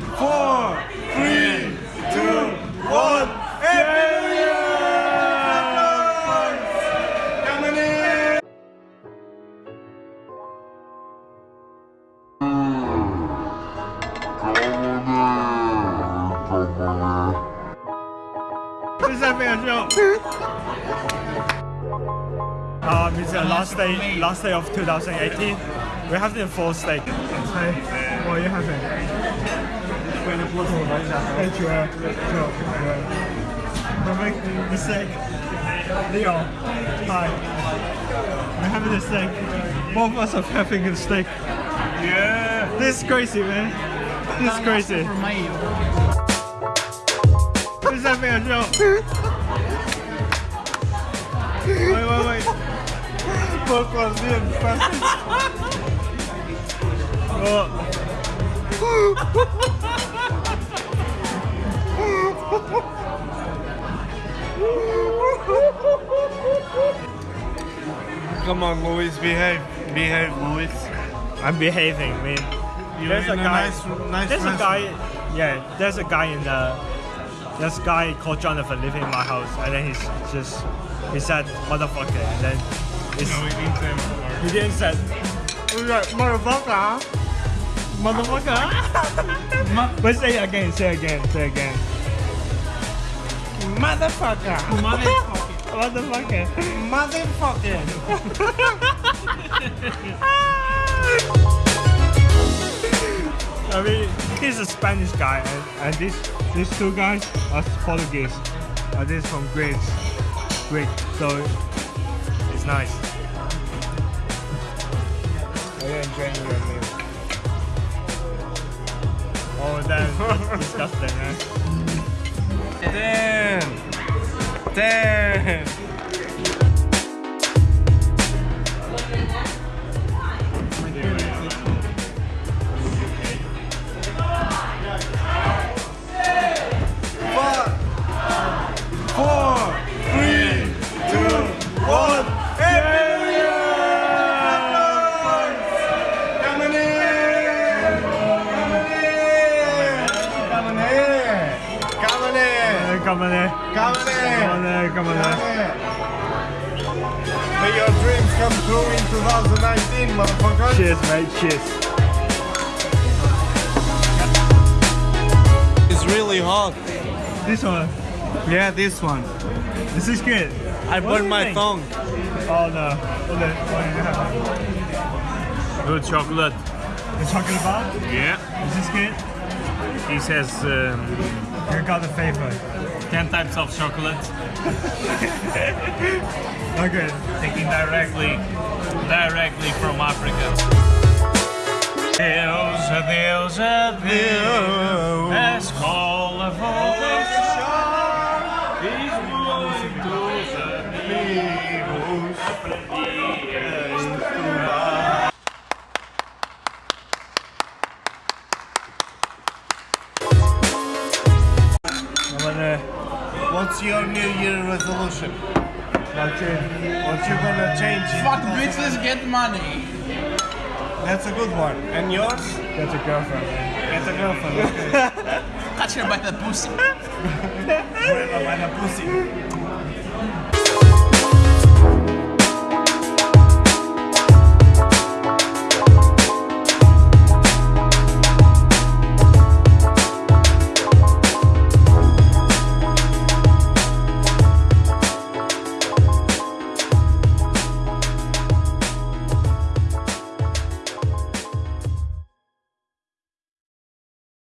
four, three, two, one. Happy New Year! Coming in! This is having a joke. Um, it's the last day, last day of 2018. We're having a full steak. Hi, what are you having? Thank you. uh, no, uh, We're making the steak. Leo, hi. We're having the steak. Both of us are having a steak. Yeah. This is crazy, man. This is crazy. This is having a joke. wait, wait, wait. Both of us being perfect. Oh. Come on, Luis, behave. Behave, Luis. I'm behaving, man. You're There's a in a guy. nice- nice there's a guy. Yeah, there's a guy in the. There's a guy called Jonathan living in my house, and then he's just he said motherfucker, and then No, we didn't say motherfucker. he didn't said he's like motherfucker, motherfucker. but say it again, say it again, say it again. Motherfucker, motherfucker, Motherfucker. Motherfucker. I mean, he's a Spanish guy, and, and these these two guys are Portuguese. Uh, this is from Greece, Greek. So it's nice. Are you enjoying your meal? Oh, that, that's disgusting, man. Ten. Ten. Come on, eh. Coming in! come on, eh. come on. eh. May your dreams come true in 2019, motherfucker. Cheers, mate. Cheers. It's really hot. This one, Yeah, this one. this is good. I What burned my think? tongue. Oh no. What the, what do you have? Good chocolate. The chocolate bar? Yeah. Is this good? He says um, You got the favor. 10 types of chocolate. Okay. Taking directly, directly from Africa. Deus, adeus, adeus. A escola vou deixar. Fiz muitos amigos. Aprendi a What's your New Year resolution? watch uh, it. What you gonna change? Fuck bitches, get money. That's a good one. And yours? That's a girlfriend, man. Get a girlfriend. Okay. Catch her by the pussy. By the pussy.